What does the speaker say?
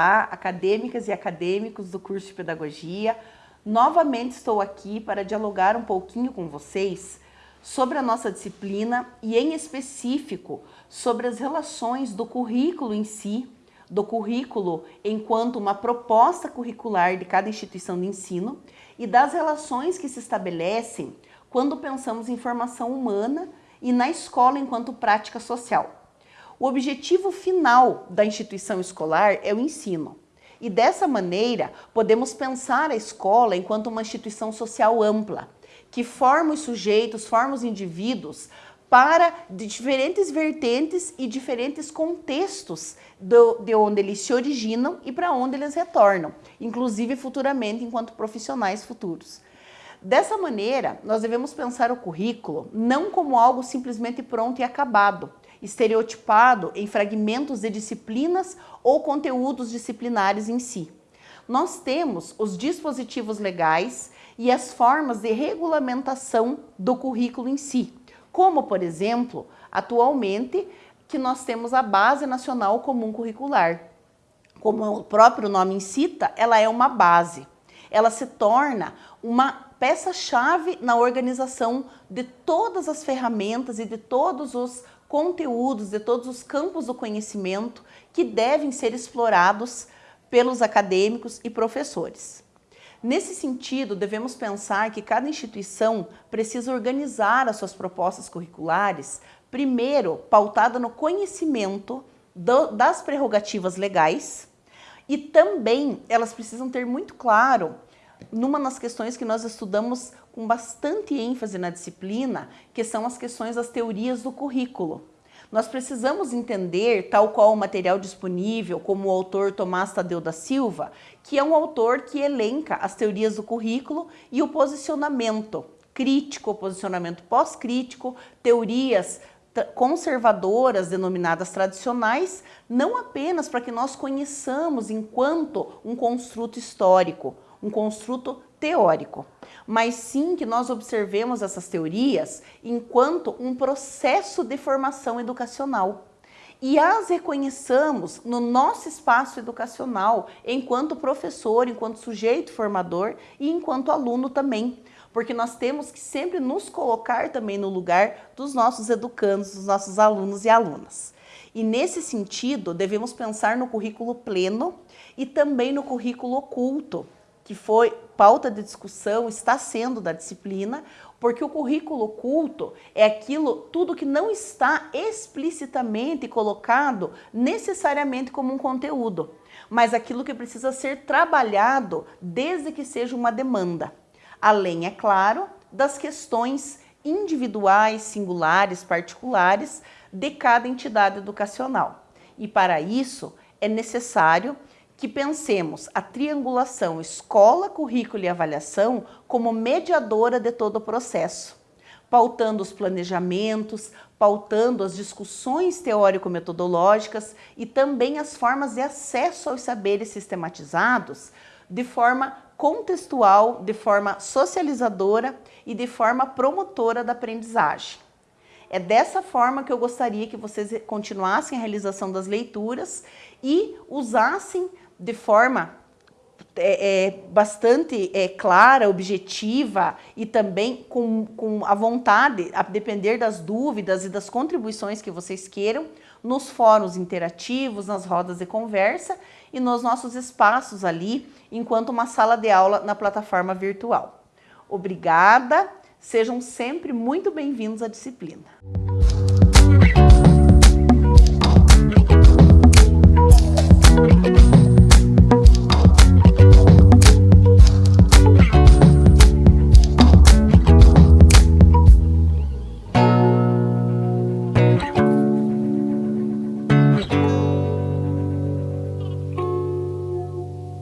Olá, acadêmicas e acadêmicos do curso de Pedagogia. Novamente estou aqui para dialogar um pouquinho com vocês sobre a nossa disciplina e, em específico, sobre as relações do currículo em si, do currículo enquanto uma proposta curricular de cada instituição de ensino e das relações que se estabelecem quando pensamos em formação humana e na escola enquanto prática social. O objetivo final da instituição escolar é o ensino. E dessa maneira, podemos pensar a escola enquanto uma instituição social ampla, que forma os sujeitos, forma os indivíduos para diferentes vertentes e diferentes contextos do, de onde eles se originam e para onde eles retornam, inclusive futuramente enquanto profissionais futuros. Dessa maneira, nós devemos pensar o currículo não como algo simplesmente pronto e acabado, estereotipado em fragmentos de disciplinas ou conteúdos disciplinares em si. Nós temos os dispositivos legais e as formas de regulamentação do currículo em si, como, por exemplo, atualmente, que nós temos a Base Nacional Comum Curricular. Como o próprio nome incita, ela é uma base. Ela se torna uma peça-chave na organização de todas as ferramentas e de todos os conteúdos de todos os campos do conhecimento que devem ser explorados pelos acadêmicos e professores. Nesse sentido, devemos pensar que cada instituição precisa organizar as suas propostas curriculares, primeiro pautada no conhecimento do, das prerrogativas legais e também elas precisam ter muito claro numa das questões que nós estudamos com bastante ênfase na disciplina, que são as questões das teorias do currículo. Nós precisamos entender, tal qual o material disponível, como o autor Tomás Tadeu da Silva, que é um autor que elenca as teorias do currículo e o posicionamento crítico, posicionamento pós-crítico, teorias conservadoras, denominadas tradicionais, não apenas para que nós conheçamos enquanto um construto histórico, um construto teórico, mas sim que nós observemos essas teorias enquanto um processo de formação educacional e as reconheçamos no nosso espaço educacional, enquanto professor, enquanto sujeito formador e enquanto aluno também. Porque nós temos que sempre nos colocar também no lugar dos nossos educandos, dos nossos alunos e alunas. E nesse sentido, devemos pensar no currículo pleno e também no currículo oculto, que foi pauta de discussão, está sendo da disciplina, porque o currículo oculto é aquilo, tudo que não está explicitamente colocado necessariamente como um conteúdo, mas aquilo que precisa ser trabalhado desde que seja uma demanda. Além, é claro, das questões individuais, singulares, particulares de cada entidade educacional. E para isso é necessário que pensemos a triangulação escola, currículo e avaliação como mediadora de todo o processo, pautando os planejamentos, pautando as discussões teórico-metodológicas e também as formas de acesso aos saberes sistematizados de forma contextual, de forma socializadora e de forma promotora da aprendizagem. É dessa forma que eu gostaria que vocês continuassem a realização das leituras e usassem de forma é, é, bastante é, clara, objetiva e também com, com a vontade, a depender das dúvidas e das contribuições que vocês queiram, nos fóruns interativos, nas rodas de conversa e nos nossos espaços ali, enquanto uma sala de aula na plataforma virtual. Obrigada, sejam sempre muito bem-vindos à disciplina.